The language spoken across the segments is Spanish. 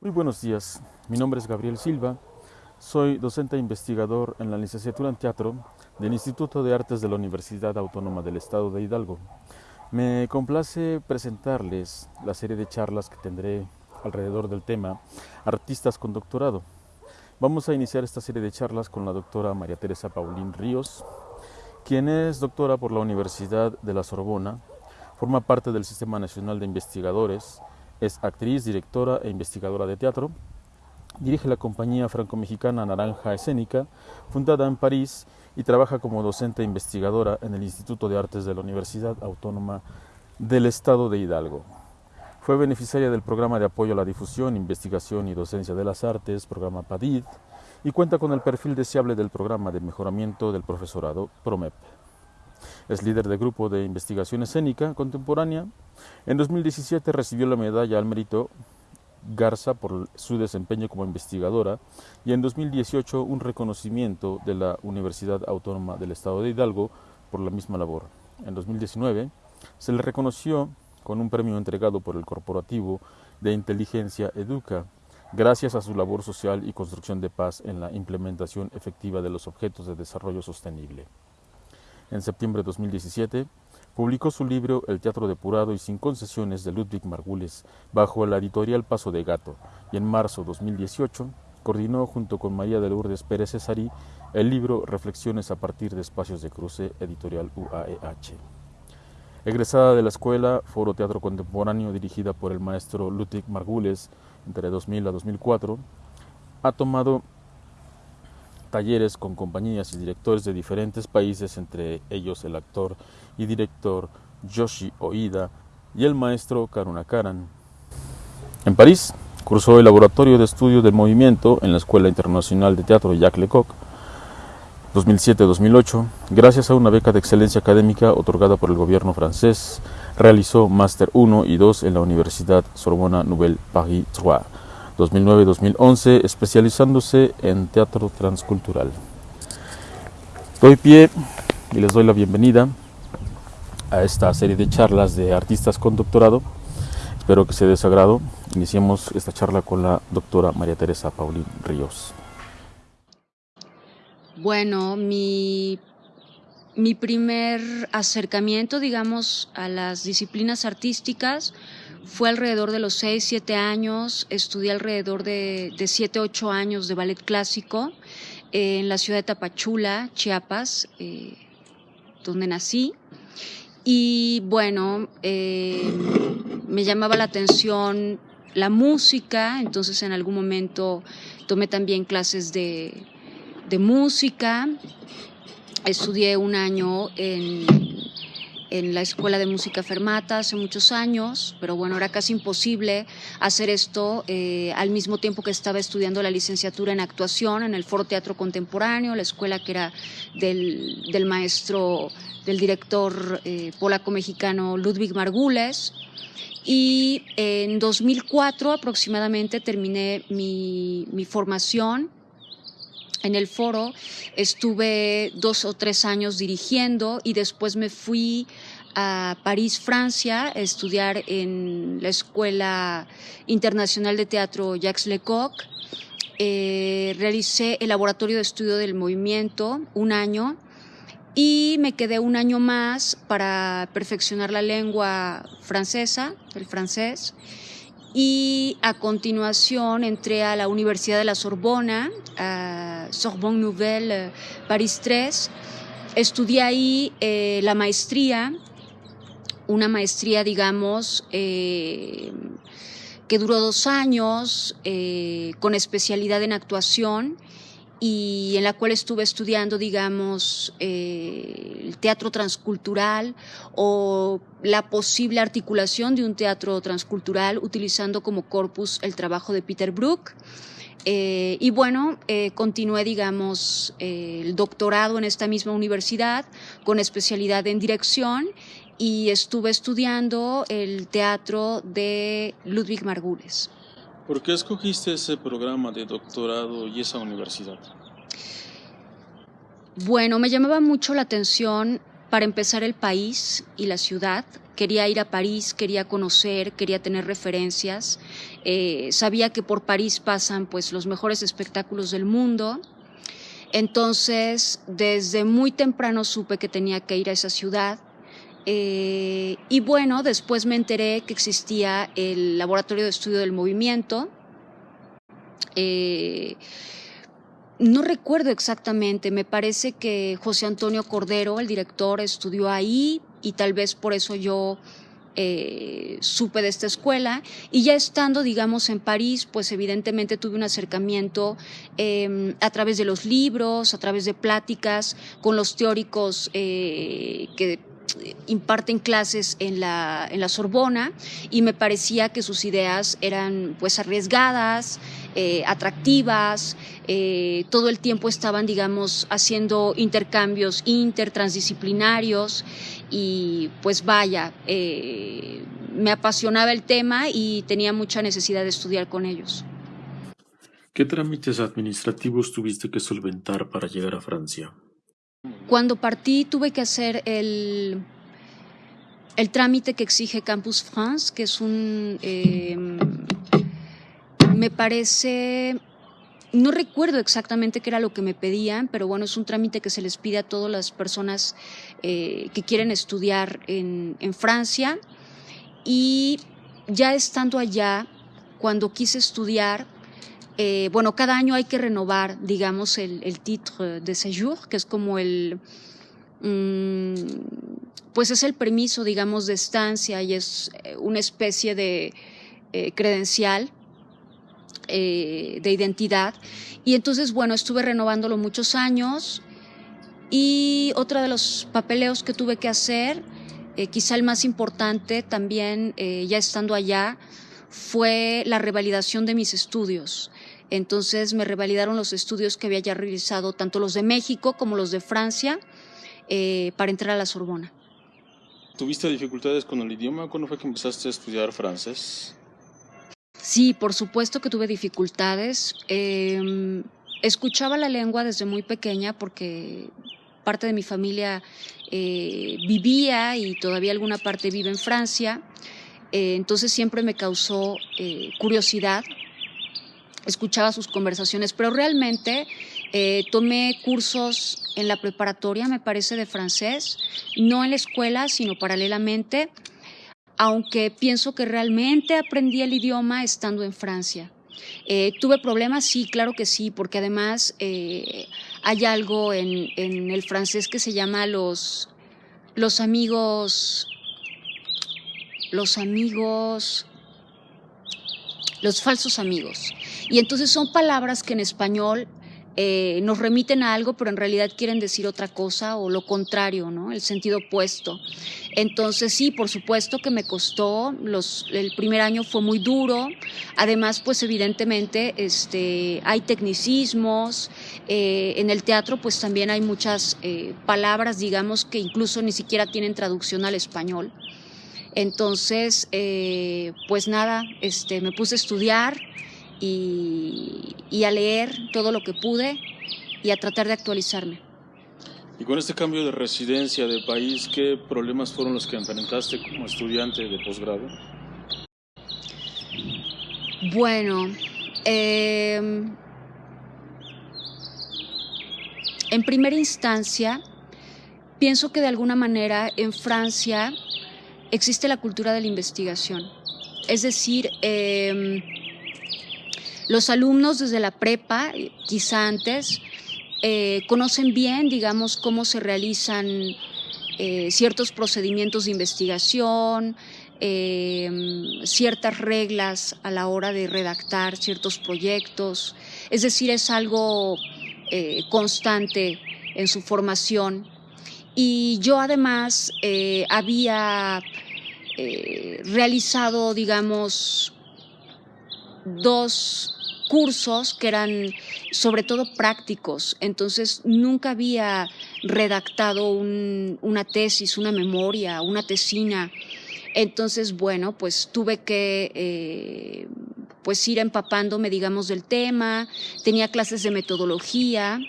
Muy buenos días, mi nombre es Gabriel Silva, soy docente e investigador en la licenciatura en teatro del Instituto de Artes de la Universidad Autónoma del Estado de Hidalgo. Me complace presentarles la serie de charlas que tendré alrededor del tema Artistas con Doctorado. Vamos a iniciar esta serie de charlas con la doctora María Teresa Paulín Ríos, quien es doctora por la Universidad de la Sorbona, forma parte del Sistema Nacional de Investigadores, es actriz, directora e investigadora de teatro, dirige la compañía franco-mexicana Naranja Escénica, fundada en París, y trabaja como docente e investigadora en el Instituto de Artes de la Universidad Autónoma del Estado de Hidalgo. Fue beneficiaria del programa de apoyo a la difusión, investigación y docencia de las artes, programa PADID, y cuenta con el perfil deseable del programa de mejoramiento del profesorado PROMEP. Es líder del grupo de investigación escénica contemporánea. En 2017 recibió la medalla al mérito Garza por su desempeño como investigadora y en 2018 un reconocimiento de la Universidad Autónoma del Estado de Hidalgo por la misma labor. En 2019 se le reconoció con un premio entregado por el Corporativo de Inteligencia Educa, gracias a su labor social y construcción de paz en la implementación efectiva de los objetos de desarrollo sostenible. En septiembre de 2017 publicó su libro El teatro depurado y sin concesiones de Ludwig Margules bajo la editorial Paso de Gato y en marzo de 2018 coordinó junto con María de Lourdes Pérez Cesarí el libro Reflexiones a partir de espacios de cruce editorial UAEH. Egresada de la escuela Foro Teatro Contemporáneo dirigida por el maestro Ludwig Margules entre 2000 a 2004, ha tomado talleres con compañías y directores de diferentes países, entre ellos el actor y director Yoshi Oida y el maestro Karuna Karan. En París, cursó el Laboratorio de Estudio del Movimiento en la Escuela Internacional de Teatro Jacques Lecoq 2007-2008. Gracias a una beca de excelencia académica otorgada por el gobierno francés, realizó Máster 1 y 2 en la Universidad Sorbona Nouvelle Paris 3 2009-2011, especializándose en teatro transcultural. Doy pie y les doy la bienvenida a esta serie de charlas de artistas con doctorado. Espero que sea de sagrado. Iniciemos esta charla con la doctora María Teresa Paulín Ríos. Bueno, mi, mi primer acercamiento, digamos, a las disciplinas artísticas fue alrededor de los 6, 7 años, estudié alrededor de, de 7, 8 años de ballet clásico eh, en la ciudad de Tapachula, Chiapas, eh, donde nací. Y bueno, eh, me llamaba la atención la música, entonces en algún momento tomé también clases de, de música, estudié un año en en la Escuela de Música Fermata hace muchos años, pero bueno, era casi imposible hacer esto eh, al mismo tiempo que estaba estudiando la licenciatura en actuación en el Foro Teatro Contemporáneo, la escuela que era del, maestro, del director eh, polaco-mexicano Ludwig Margules. Y en 2004 aproximadamente terminé mi, mi formación en el foro estuve dos o tres años dirigiendo y después me fui a París, Francia, a estudiar en la Escuela Internacional de Teatro Jacques Lecoq. Eh, realicé el laboratorio de estudio del movimiento un año y me quedé un año más para perfeccionar la lengua francesa, el francés y a continuación entré a la Universidad de la Sorbona, a Sorbonne Nouvelle, eh, París 3. Estudié ahí eh, la maestría, una maestría, digamos, eh, que duró dos años, con especialidad en actuación y en la cual estuve estudiando, digamos, eh, el teatro transcultural o la posible articulación de un teatro transcultural utilizando como corpus el trabajo de Peter Brook. Eh, y bueno, eh, continué, digamos, el doctorado en esta misma universidad con especialidad en dirección y estuve estudiando el teatro de Ludwig Margules. ¿Por qué escogiste ese programa de doctorado y esa universidad? Bueno, me llamaba mucho la atención para empezar el país y la ciudad. Quería ir a París, quería conocer, quería tener referencias. Eh, sabía que por París pasan pues los mejores espectáculos del mundo. Entonces, desde muy temprano supe que tenía que ir a esa ciudad. Eh, y bueno, después me enteré que existía el Laboratorio de Estudio del Movimiento. Eh, no recuerdo exactamente, me parece que José Antonio Cordero, el director, estudió ahí y tal vez por eso yo eh, supe de esta escuela y ya estando, digamos, en París, pues evidentemente tuve un acercamiento em, a través de los libros, a través de pláticas con los teóricos que imparten clases en la, en la Sorbona y me parecía que sus ideas eran pues arriesgadas, eh, atractivas, eh, todo el tiempo estaban, digamos, haciendo intercambios intertransdisciplinarios y pues vaya, eh, me apasionaba el tema y tenía mucha necesidad de estudiar con ellos. ¿Qué trámites administrativos tuviste que solventar para llegar a Francia? Cuando partí tuve que hacer el, el trámite que exige Campus France, que es un... Em, me parece... No recuerdo exactamente qué era lo que me pedían, pero bueno, es un trámite que se les pide a todas las personas eh, que quieren estudiar en, en Francia. Y ya estando allá, cuando quise estudiar, eh, bueno, cada año hay que renovar, digamos, el, el titre de séjour, que es como el, mm, pues es el permiso, digamos, de estancia y es eh, una especie de eh, credencial de identidad. Y entonces, bueno, estuve renovándolo muchos años y otro de los papeleos que tuve que hacer, quizá el más importante también, ya estando allá, fue la revalidación de mis estudios. Entonces me revalidaron los estudios que había ya realizado, tanto los de México como los de Francia, eh, para entrar a la Sorbona. ¿Tuviste dificultades con el idioma? ¿Cuándo fue que empezaste a estudiar francés? Sí, por supuesto que tuve dificultades. Em, escuchaba la lengua desde muy pequeña porque parte de mi familia eh, vivía y todavía alguna parte vive en Francia. Eh, entonces siempre me causó curiosidad escuchaba sus conversaciones, pero realmente eh, tomé cursos en la preparatoria, me parece, de francés, no en la escuela, sino paralelamente, aunque pienso que realmente aprendí el idioma estando en Francia. Eh, ¿Tuve problemas? Sí, claro que sí, porque además eh, hay algo en, en, el francés que se llama los, los amigos, los amigos, los falsos amigos. Y entonces son palabras que en español eh, nos remiten a algo, pero en realidad quieren decir otra cosa o lo contrario, ¿no? El sentido opuesto. Entonces sí, por supuesto que me costó, el primer año fue muy duro, además pues evidentemente este, hay tecnicismos, eh, en el teatro pues también hay muchas eh, palabras, digamos, que incluso ni siquiera tienen traducción al español. Entonces, pues nada, este, me puse a estudiar, y, a leer todo lo que pude y a tratar de actualizarme. Y con este cambio de residencia de país, ¿qué problemas fueron los que enfrentaste como estudiante de posgrado? Bueno, em, en primera instancia, pienso que de alguna manera en Francia existe la cultura de la investigación. Es decir, eh, los alumnos desde la prepa, quizá antes, eh, conocen bien, digamos, cómo se realizan eh, ciertos procedimientos de investigación, eh, ciertas reglas a la hora de redactar ciertos proyectos. Es decir, es algo constante en su formación. Y yo además había realizado, digamos, dos cursos que eran sobre todo prácticos, entonces nunca había redactado una tesis, una memoria, una tesina. Entonces, bueno, pues tuve que eh, pues ir empapándome, digamos, del tema, tenía clases de metodología,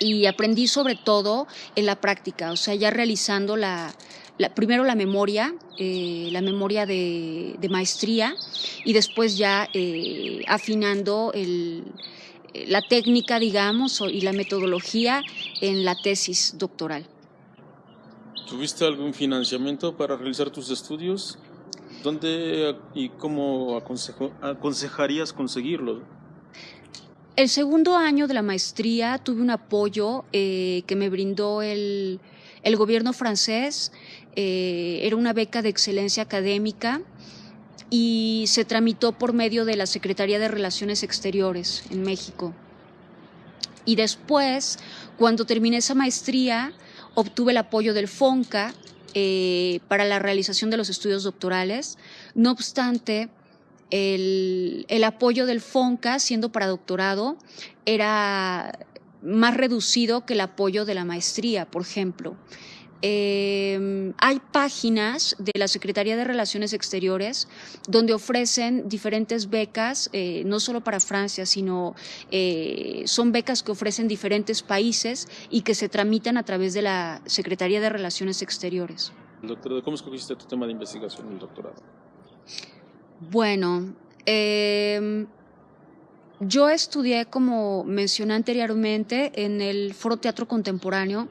y aprendí sobre todo en la práctica, o sea, ya realizando la, primero la memoria, eh, la memoria de, maestría y después ya eh, afinando la técnica, digamos, y la metodología en la tesis doctoral. ¿Tuviste algún financiamiento para realizar tus estudios? ¿Dónde y cómo aconsejarías conseguirlo? El segundo año de la maestría tuve un apoyo eh, que me brindó el, gobierno francés. Eh, era una beca de excelencia académica y se tramitó por medio de la Secretaría de Relaciones Exteriores en México. Y después, cuando terminé esa maestría, obtuve el apoyo del FONCA eh, para la realización de los estudios doctorales. No obstante, el, apoyo del FONCA, siendo para doctorado, era más reducido que el apoyo de la maestría, por ejemplo. Em, hay páginas de la Secretaría de Relaciones Exteriores donde ofrecen diferentes becas, eh, no solo para Francia, sino eh, son becas que ofrecen diferentes países y que se tramitan a través de la Secretaría de Relaciones Exteriores. Doctor, ¿cómo escogiste tu tema de investigación en el doctorado? Bueno, em, yo estudié, como mencioné anteriormente, en el Foro Teatro Contemporáneo,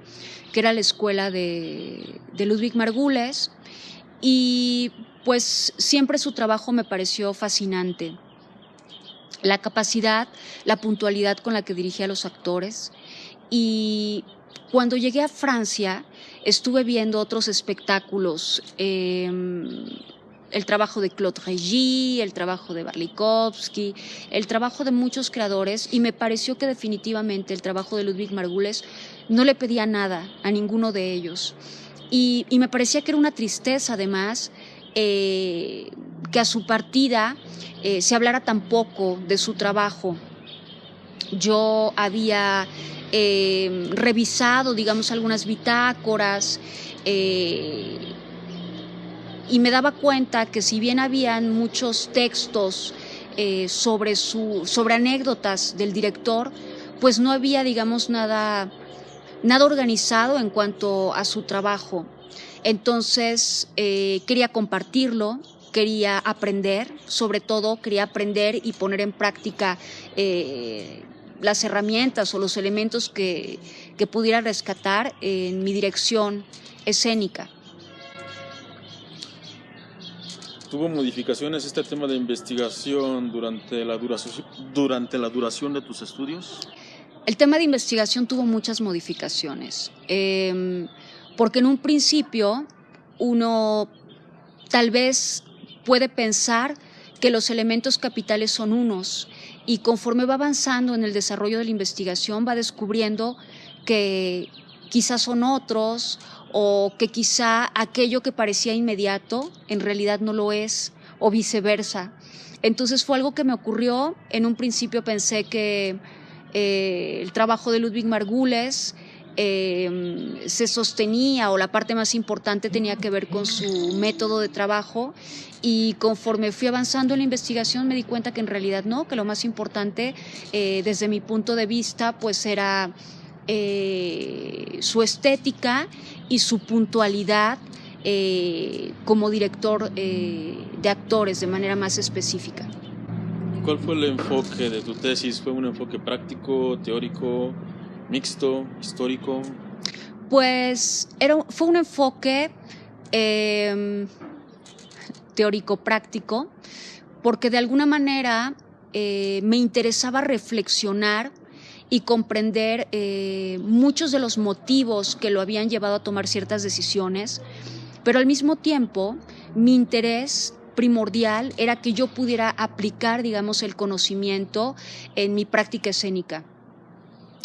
que era la escuela de, Ludwig Margules, y pues siempre su trabajo me pareció fascinante. La capacidad, la puntualidad con la que dirigía a los actores. Y cuando llegué a Francia, estuve viendo otros espectáculos. Em, el trabajo de Claude Régis, el trabajo de Barlikovsky, el trabajo de muchos creadores y me pareció que definitivamente el trabajo de Ludwig Margules no le pedía nada a ninguno de ellos. Y, me parecía que era una tristeza además eh, que a su partida eh, se hablara tan poco de su trabajo. Yo había eh, revisado, digamos, algunas bitácoras, y me daba cuenta que si bien habían muchos textos eh, sobre, su, sobre anécdotas del director, pues no había, digamos, nada, nada organizado en cuanto a su trabajo. Entonces eh, quería compartirlo, quería aprender, sobre todo quería aprender y poner en práctica eh, las herramientas o los elementos que, que pudiera rescatar en mi dirección escénica. ¿Tuvo modificaciones este tema de investigación durante la duración, durante la duración de tus estudios? El tema de investigación tuvo muchas modificaciones, em, porque en un principio uno tal vez puede pensar que los elementos capitales son unos y conforme va avanzando en el desarrollo de la investigación va descubriendo que quizás son otros o que quizá aquello que parecía inmediato en realidad no lo es o viceversa. Entonces fue algo que me ocurrió. En un principio pensé que eh, el trabajo de Ludwig Margules em, se sostenía o la parte más importante tenía que ver con su método de trabajo y conforme fui avanzando en la investigación me di cuenta que en realidad no, que lo más importante eh, desde mi punto de vista pues era eh, su estética y su puntualidad eh, como director eh, de actores de manera más específica. ¿Cuál fue el enfoque de tu tesis? ¿Fue un enfoque práctico, teórico, mixto, histórico? Pues era, fue un enfoque em, teórico-práctico, porque de alguna manera me interesaba reflexionar y comprender eh, muchos de los motivos que lo habían llevado a tomar ciertas decisiones, pero al mismo tiempo mi interés primordial era que yo pudiera aplicar, digamos, el conocimiento en mi práctica escénica.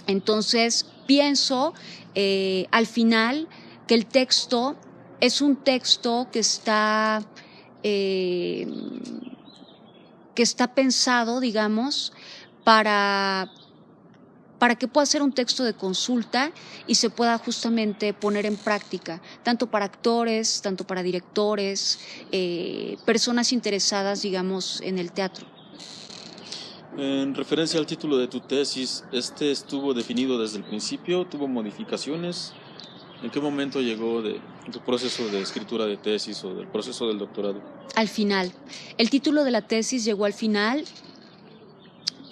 Entonces, pienso eh, al final que el texto es un texto que está, eh, que está pensado, digamos, para para que pueda ser un texto de consulta y se pueda justamente poner en práctica, tanto para actores, tanto para directores, eh, personas interesadas, digamos, en el teatro. En referencia al título de tu tesis, ¿este estuvo definido desde el principio? ¿Tuvo modificaciones? ¿En qué momento llegó de tu proceso de escritura de tesis o del proceso del doctorado? Al final. El título de la tesis llegó al final.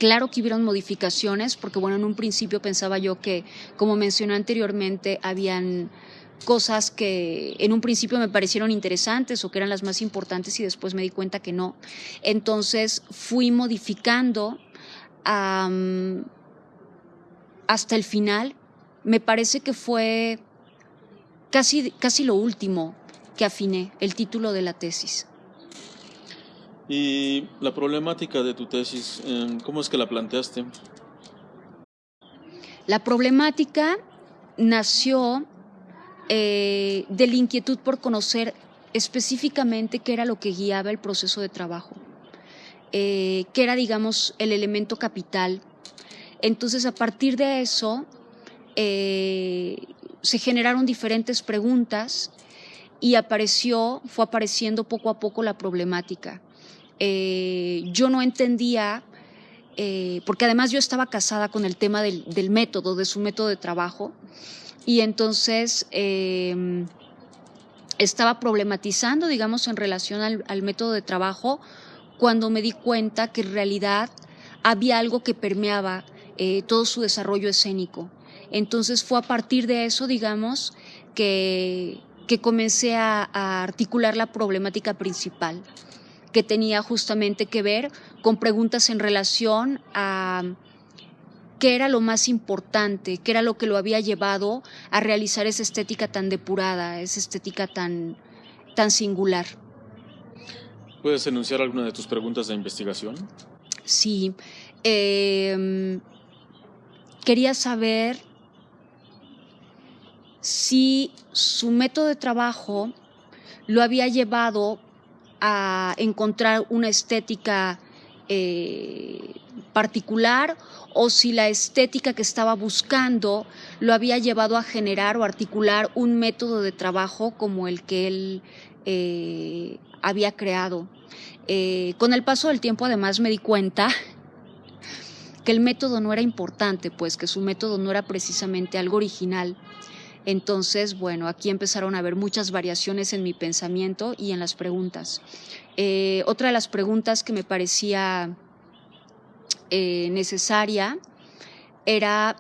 Claro que hubieron modificaciones, porque bueno, en un principio pensaba yo que, como mencioné anteriormente, habían cosas que en un principio me parecieron interesantes o que eran las más importantes y después me di cuenta que no. Entonces fui modificando hasta el final. Me parece que fue casi, casi lo último que afiné, el título de la tesis. ¿Y la problemática de tu tesis, em, cómo es que la planteaste? La problemática nació eh, de la inquietud por conocer específicamente qué era lo que guiaba el proceso de trabajo, eh, qué era, digamos, el elemento capital. Entonces, a partir de eso, eh, se generaron diferentes preguntas y apareció, fue apareciendo poco a poco la problemática. Yo no entendía, porque además yo estaba casada con el tema del método, de su método de trabajo, y entonces em, estaba problematizando, digamos, en relación al, método de trabajo, cuando me di cuenta que en realidad había algo que permeaba eh, todo su desarrollo escénico. Entonces fue a partir de eso, digamos, que, que comencé a, a articular la problemática principal, que tenía justamente que ver con preguntas en relación a qué era lo más importante, qué era lo que lo había llevado a realizar esa estética tan depurada, esa estética tan, tan singular. ¿Puedes enunciar alguna de tus preguntas de investigación? Sí. Em, quería saber si su método de trabajo lo había llevado a encontrar una estética eh, particular o si la estética que estaba buscando lo había llevado a generar o articular un método de trabajo como el que él eh, había creado. Eh, con el paso del tiempo además me di cuenta que el método no era importante, pues que su método no era precisamente algo original. Entonces, bueno, aquí empezaron a haber muchas variaciones en mi pensamiento y en las preguntas. Eh, otra de las preguntas que me parecía eh, necesaria era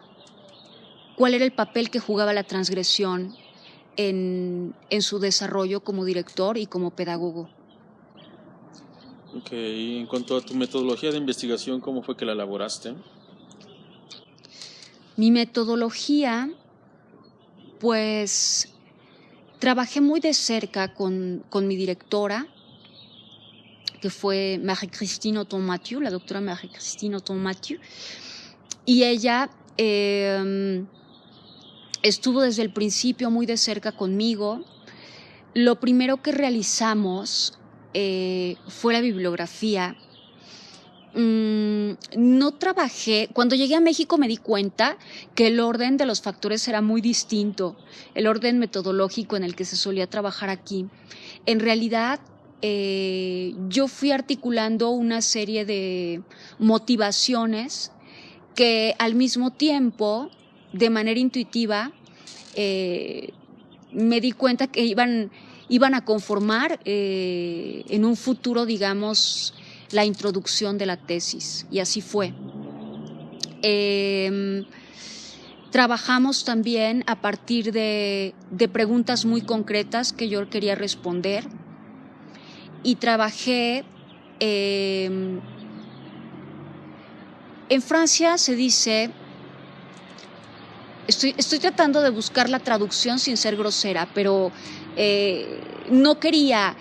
cuál era el papel que jugaba la transgresión en, su desarrollo como director y como pedagogo. Ok, en cuanto a tu metodología de investigación, ¿cómo fue que la elaboraste? Mi metodología, pues trabajé muy de cerca con, con mi directora, que fue Marie-Christine Auton-Mathieu, la doctora Marie-Christine Auton-Mathieu, y ella em, estuvo desde el principio muy de cerca conmigo. Lo primero que realizamos eh, fue la bibliografía. Mm, no trabajé, cuando llegué a México me di cuenta que el orden de los factores era muy distinto, el orden metodológico en el que se solía trabajar aquí. En realidad eh, yo fui articulando una serie de motivaciones que al mismo tiempo, de manera intuitiva, eh, me di cuenta que iban, iban a conformar eh, en un futuro, digamos, la introducción de la tesis. Y así fue. Em, trabajamos también a partir de, de preguntas muy concretas que yo quería responder y trabajé em, en Francia se dice, estoy, estoy, tratando de buscar la traducción sin ser grosera, pero eh, no quería,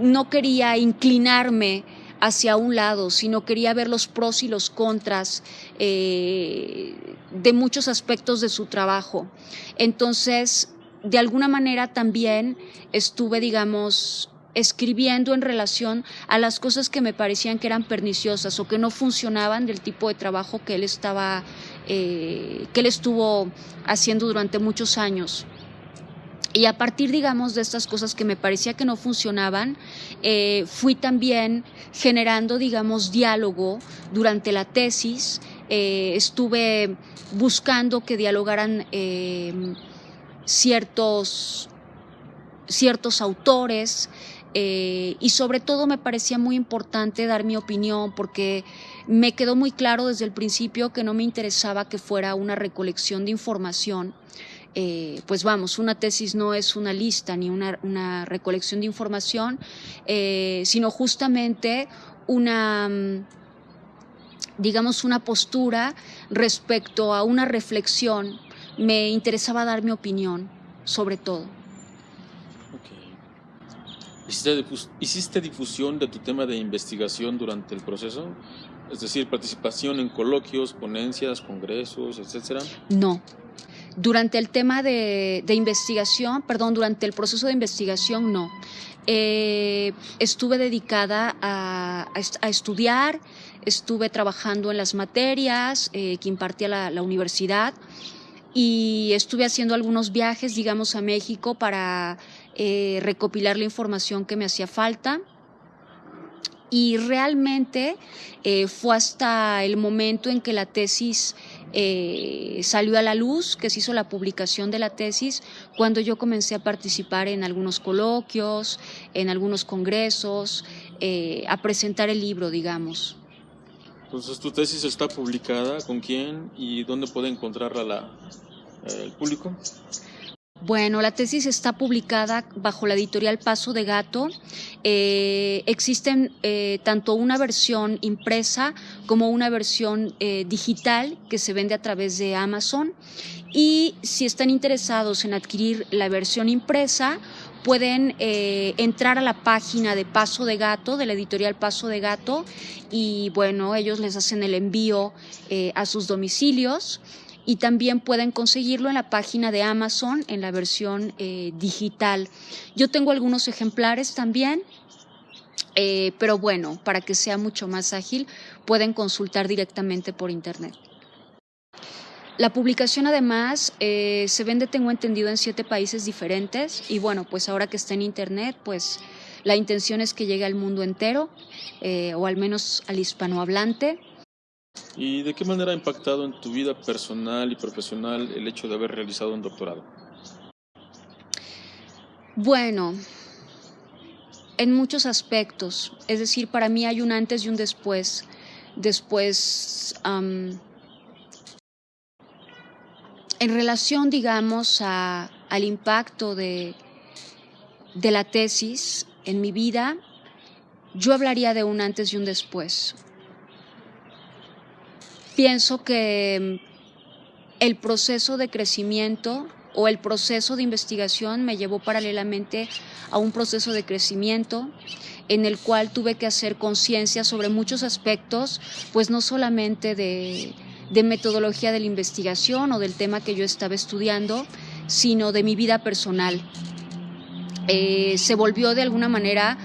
no quería inclinarme hacia un lado, sino quería ver los pros y los contras eh, de muchos aspectos de su trabajo. Entonces, de alguna manera también estuve, digamos, escribiendo en relación a las cosas que me parecían que eran perniciosas o que no funcionaban del tipo de trabajo que él estaba, eh, que él estuvo haciendo durante muchos años. Y a partir, digamos, de estas cosas que me parecía que no funcionaban, eh, fui también generando, digamos, diálogo durante la tesis. Eh, estuve buscando que dialogaran eh, ciertos, ciertos autores y sobre todo me parecía muy importante dar mi opinión porque me quedó muy claro desde el principio que no me interesaba que fuera una recolección de información eh, pues vamos, una tesis no es una lista ni una, recolección de información, eh, sino justamente una, mm, digamos, una postura respecto a una reflexión. Me interesaba dar mi opinión, sobre todo. ¿Hiciste difusión de tu tema de investigación durante el proceso? Es decir, participación en coloquios, ponencias, congresos, etcétera. No, durante el tema de, investigación, perdón, durante el proceso de investigación no. Eh, estuve dedicada a, estudiar, estuve trabajando en las materias eh, que impartía la, universidad y estuve haciendo algunos viajes, digamos, a México para eh, recopilar la información que me hacía falta. Y realmente fue hasta el momento en que la tesis eh, salió a la luz, que se hizo la publicación de la tesis, cuando yo comencé a participar en algunos coloquios, en algunos congresos, eh, a presentar el libro, digamos. Entonces, ¿tu tesis está publicada? ¿Con quién? ¿Y dónde puede encontrarla la, el público? Bueno, la tesis está publicada bajo la editorial Paso de Gato. Eh, existen eh, tanto una versión impresa como una versión eh, digital que se vende a través de Amazon. Y si están interesados en adquirir la versión impresa, pueden entrar a la página de Paso de Gato, de la editorial Paso de Gato, y bueno, ellos les hacen el envío a sus domicilios y también pueden conseguirlo en la página de Amazon en la versión eh, digital. Yo tengo algunos ejemplares también. Eh, pero bueno, para que sea mucho más ágil, pueden consultar directamente por internet. La publicación además eh, se vende, tengo entendido, en siete países diferentes y bueno, pues ahora que está en internet, pues la intención es que llegue al mundo entero o al menos al hispanohablante. ¿Y de qué manera ha impactado en tu vida personal y profesional el hecho de haber realizado un doctorado? Bueno, en muchos aspectos. Es decir, para mí hay un antes y un después. Después, en relación, digamos, al impacto de, de la tesis en mi vida, yo hablaría de un antes y un después pienso que mm, el proceso de crecimiento o el proceso de investigación me llevó paralelamente a un proceso de crecimiento en el cual tuve que hacer conciencia sobre muchos aspectos, pues no solamente de, metodología de la investigación o del tema que yo estaba estudiando, sino de mi vida personal. Eh, se volvió de alguna manera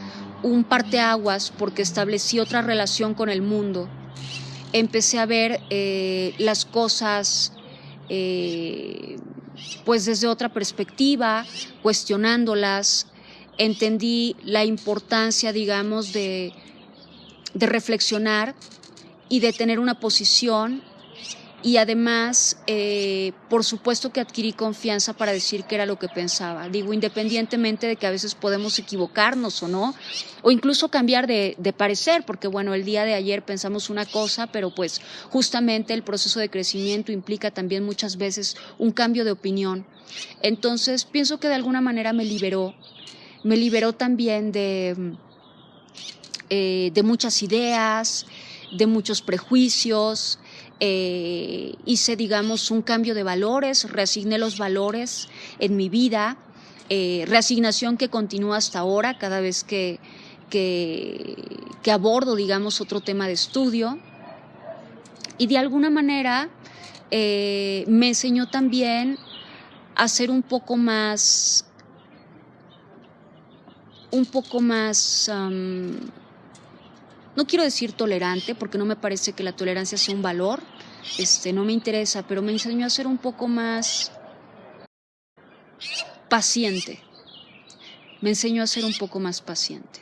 un parteaguas porque establecí otra relación con el mundo empecé a ver eh, las cosas eh, pues desde otra perspectiva, cuestionándolas, entendí la importancia, digamos, de, de reflexionar y de tener una posición y además, eh, por supuesto que adquirí confianza para decir que era lo que pensaba. Digo, independientemente de que a veces podemos equivocarnos o no, o incluso cambiar de, parecer, porque bueno, el día de ayer pensamos una cosa, pero pues justamente el proceso de crecimiento implica también muchas veces un cambio de opinión. Entonces, pienso que de alguna manera me liberó, me liberó también de, eh, de muchas ideas, de muchos prejuicios, eh, hice, digamos, un cambio de valores, reasigné los valores en mi vida, eh, reasignación que continúa hasta ahora cada vez que, abordo, digamos, otro tema de estudio. Y de alguna manera eh, me enseñó también a ser un poco más, un poco más no quiero decir tolerante, porque no me parece que la tolerancia sea un valor, este, no me interesa, pero me enseñó a ser un poco más paciente. Me enseñó a ser un poco más paciente.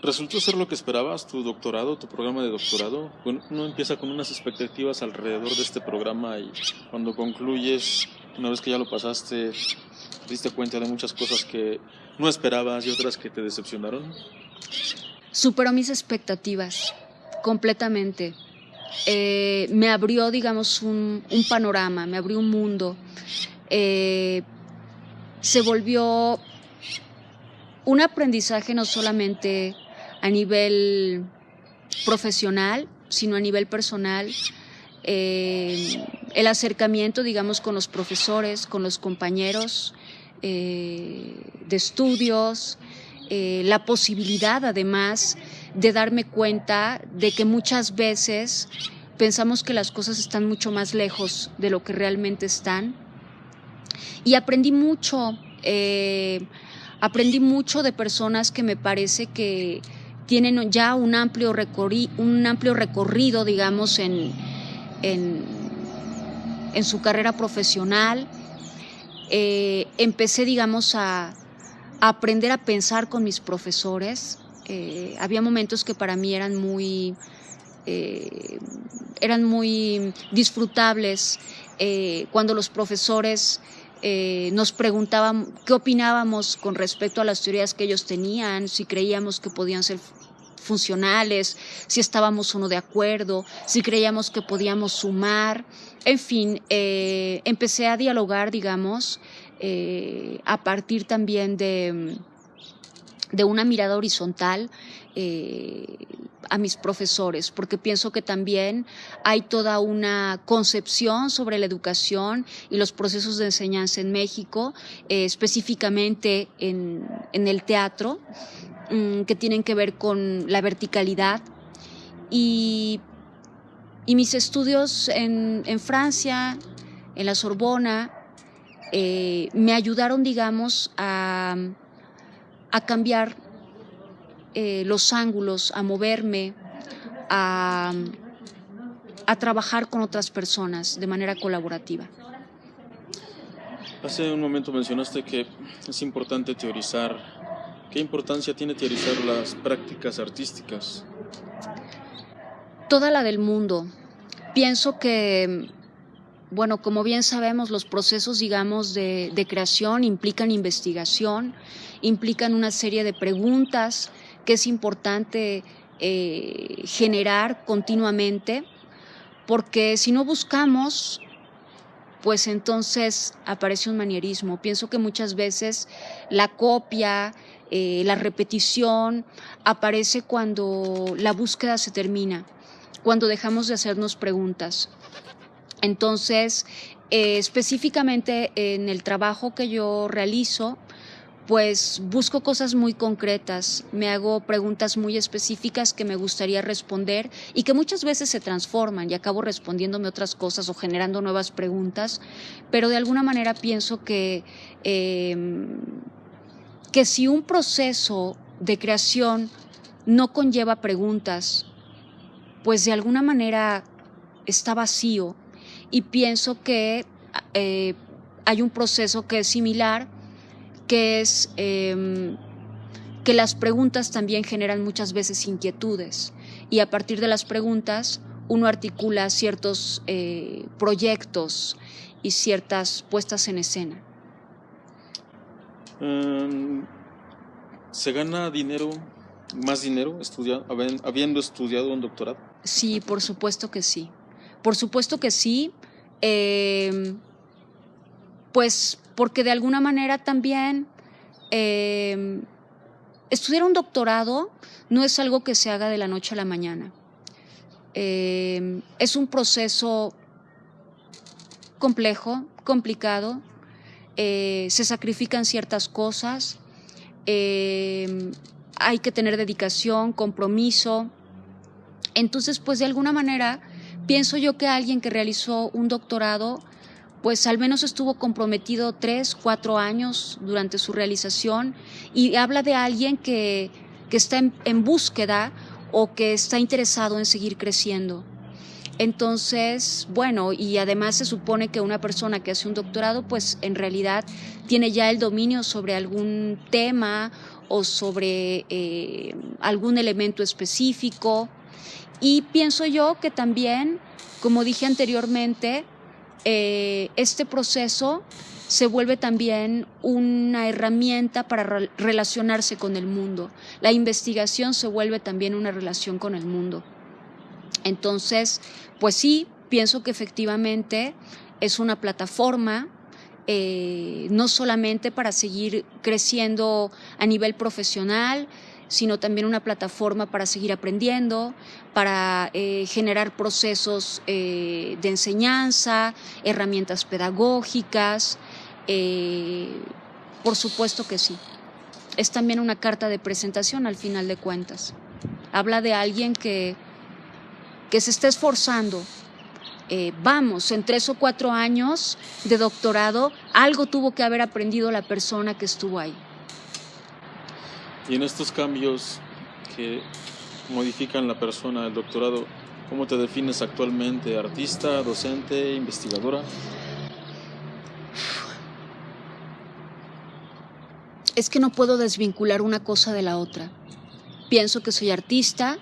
¿Resultó ser lo que esperabas, tu doctorado, tu programa de doctorado? Uno empieza con unas expectativas alrededor de este programa y cuando concluyes, una vez que ya lo pasaste, te diste cuenta de muchas cosas que no esperabas y otras que te decepcionaron. Superó mis expectativas completamente. Eh, me abrió, digamos, un, panorama, me abrió un mundo. Eh, se volvió un aprendizaje no solamente a nivel profesional, sino a nivel personal. Eh, el acercamiento, digamos, con los profesores, con los compañeros de estudios, la posibilidad además de darme cuenta de que muchas veces pensamos que las cosas están mucho más lejos de lo que realmente están. Y aprendí mucho, eh, aprendí mucho de personas que me parece que tienen ya un amplio, un amplio recorrido, digamos, en, en, su carrera profesional. Eh, empecé, digamos, a aprender a pensar con mis profesores, eh, había momentos que para mí eran muy, eh, eran muy disfrutables eh, cuando los profesores nos preguntaban qué opinábamos con respecto a las teorías que ellos tenían, si creíamos que podían ser funcionales, si estábamos o no de acuerdo, si creíamos que podíamos sumar. En fin, empecé a dialogar, digamos, a partir también de de una mirada horizontal eh, a mis profesores, porque pienso que también hay toda una concepción sobre la educación y los procesos de enseñanza en México, eh, específicamente en, el teatro, mm, que tienen que ver con la verticalidad. Y, mis estudios en, Francia, en la Sorbona, eh, me ayudaron, digamos, a a cambiar eh, los ángulos, a moverme, a, a trabajar con otras personas de manera colaborativa. Hace un momento mencionaste que es importante teorizar. ¿Qué importancia tiene teorizar las prácticas artísticas? Toda la del mundo. Pienso que, bueno, como bien sabemos, los procesos, digamos, de, creación implican investigación, implican una serie de preguntas que es importante eh, generar continuamente, porque si no buscamos, pues entonces aparece un manierismo. Pienso que muchas veces la copia, eh, la repetición aparece cuando la búsqueda se termina, cuando dejamos de hacernos preguntas. Entonces, eh, específicamente en el trabajo que yo realizo, pues busco cosas muy concretas, me hago preguntas muy específicas que me gustaría responder y que muchas veces se transforman y acabo respondiéndome otras cosas o generando nuevas preguntas, pero de alguna manera pienso que, em, que si un proceso de creación no conlleva preguntas, pues de alguna manera está vacío y pienso que eh, hay un proceso que es similar que es em, que las preguntas también generan muchas veces inquietudes y a partir de las preguntas uno articula ciertos eh, proyectos y ciertas puestas en escena. Em, ¿Se gana dinero, más dinero, habiendo estudiado un doctorado? Sí, por supuesto que sí. Por supuesto que sí. Em, pues porque de alguna manera también em, estudiar un doctorado no es algo que se haga de la noche a la mañana. Em, es un proceso complejo, complicado, eh, se sacrifican ciertas cosas, hay que tener dedicación, compromiso. Entonces, pues de alguna manera, pienso yo que alguien que realizó un doctorado pues al menos estuvo comprometido tres, cuatro años durante su realización y habla de alguien que, está en, búsqueda o que está interesado en seguir creciendo. Entonces, bueno, y además se supone que una persona que hace un doctorado, pues en realidad tiene ya el dominio sobre algún tema o sobre eh, algún elemento específico. Y pienso yo que también, como dije anteriormente, eh, este proceso se vuelve también una herramienta para relacionarse con el mundo. La investigación se vuelve también una relación con el mundo. Entonces, pues sí, pienso que efectivamente es una plataforma eh, no solamente para seguir creciendo a nivel profesional, sino también una plataforma para seguir aprendiendo, para eh, generar procesos eh, de enseñanza, herramientas pedagógicas. Eh, por supuesto que sí. Es también una carta de presentación al final de cuentas. Habla de alguien que, que se está esforzando. vamos, en tres o cuatro años de doctorado, algo tuvo que haber aprendido la persona que estuvo ahí. Y en estos cambios que modifican la persona del doctorado, ¿cómo te defines actualmente? ¿Artista, docente, investigadora? Es que no puedo desvincular una cosa de la otra. Pienso que soy artista,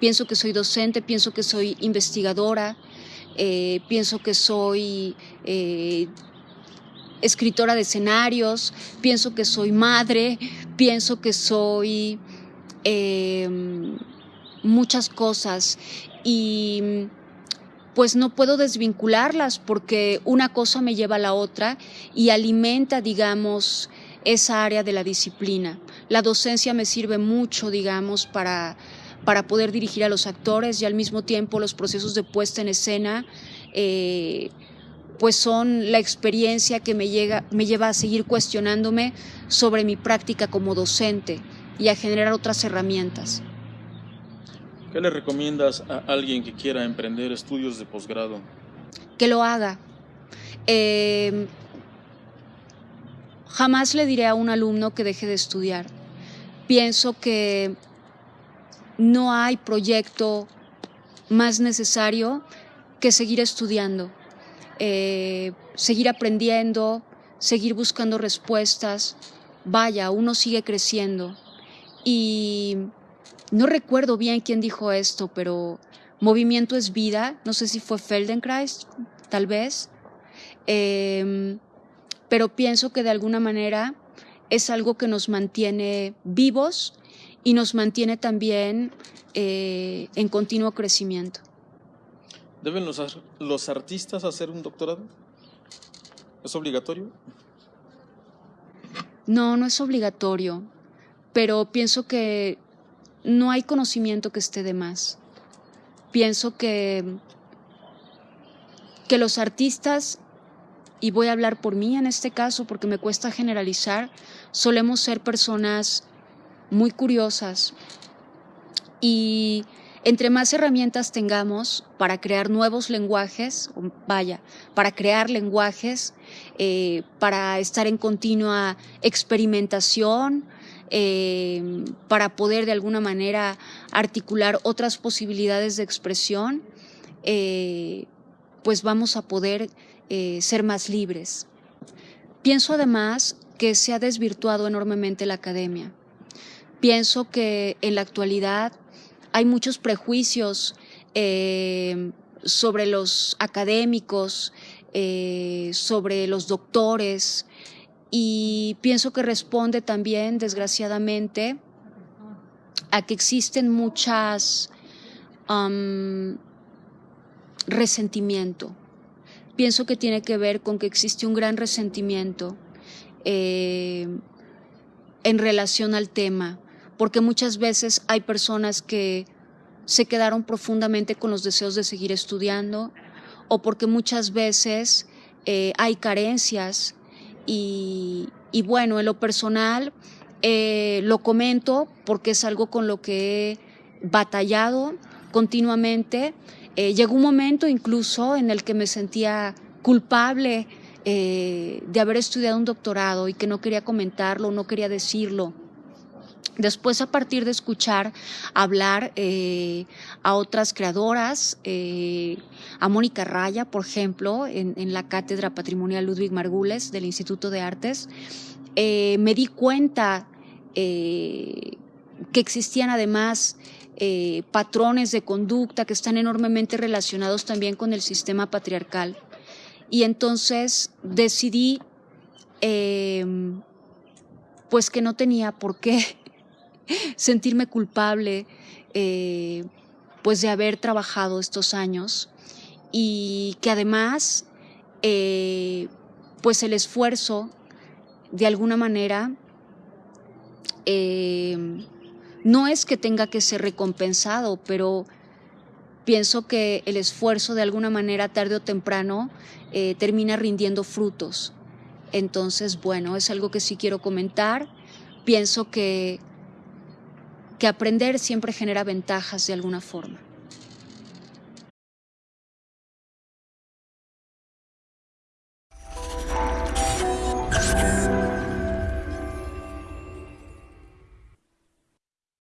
pienso que soy docente, pienso que soy investigadora, eh, pienso que soy eh, escritora de escenarios, pienso que soy madre, pienso que soy em, muchas cosas y pues no puedo desvincularlas porque una cosa me lleva a la otra y alimenta, digamos, esa área de la disciplina. La docencia me sirve mucho, digamos, para, para poder dirigir a los actores y al mismo tiempo los procesos de puesta en escena. Eh, pues son la experiencia que me, llega, me lleva a seguir cuestionándome sobre mi práctica como docente y a generar otras herramientas. ¿Qué le recomiendas a alguien que quiera emprender estudios de posgrado? Que lo haga. Em, jamás le diré a un alumno que deje de estudiar. Pienso que no hay proyecto más necesario que seguir estudiando eh, seguir aprendiendo, seguir buscando respuestas. Vaya, uno sigue creciendo. Y no recuerdo bien quién dijo esto, pero movimiento es vida. No sé si fue Feldenkrais, tal vez. Em, pero pienso que de alguna manera es algo que nos mantiene vivos y nos mantiene también eh, en continuo crecimiento. ¿Deben los, los artistas hacer un doctorado? ¿Es obligatorio? No, no es obligatorio, pero pienso que no hay conocimiento que esté de más. Pienso que, que los artistas, y voy a hablar por mí en este caso porque me cuesta generalizar, solemos ser personas muy curiosas y entre más herramientas tengamos para crear nuevos lenguajes, vaya, para crear lenguajes, eh, para estar en continua experimentación, eh, para poder de alguna manera articular otras posibilidades de expresión, eh, pues vamos a poder ser más libres. Pienso además que se ha desvirtuado enormemente la academia. Pienso que en la actualidad hay muchos prejuicios eh, sobre los académicos, eh, sobre los doctores, y pienso que responde también, desgraciadamente, a que existen muchas resentimiento. Pienso que tiene que ver con que existe un gran resentimiento eh, en relación al tema porque muchas veces hay personas que se quedaron profundamente con los deseos de seguir estudiando o porque muchas veces eh, hay carencias y, bueno, en lo personal eh, lo comento porque es algo con lo que he batallado continuamente. Eh, llegó un momento incluso en el que me sentía culpable de haber estudiado un doctorado y que no quería comentarlo, no quería decirlo Después, a partir de escuchar hablar eh, a otras creadoras, eh, a Mónica Raya, por ejemplo, en, la Cátedra Patrimonial Ludwig Margules del Instituto de Artes, eh, me di cuenta que existían además patrones de conducta que están enormemente relacionados también con el sistema patriarcal. Y entonces decidí pues que no tenía por qué sentirme culpable eh, pues de haber trabajado estos años y que además eh, pues el esfuerzo de alguna manera eh, no es que tenga que ser recompensado, pero pienso que el esfuerzo de alguna manera tarde o temprano termina rindiendo frutos. Entonces, bueno, es algo que sí quiero comentar. Pienso que que aprender siempre genera ventajas de alguna forma.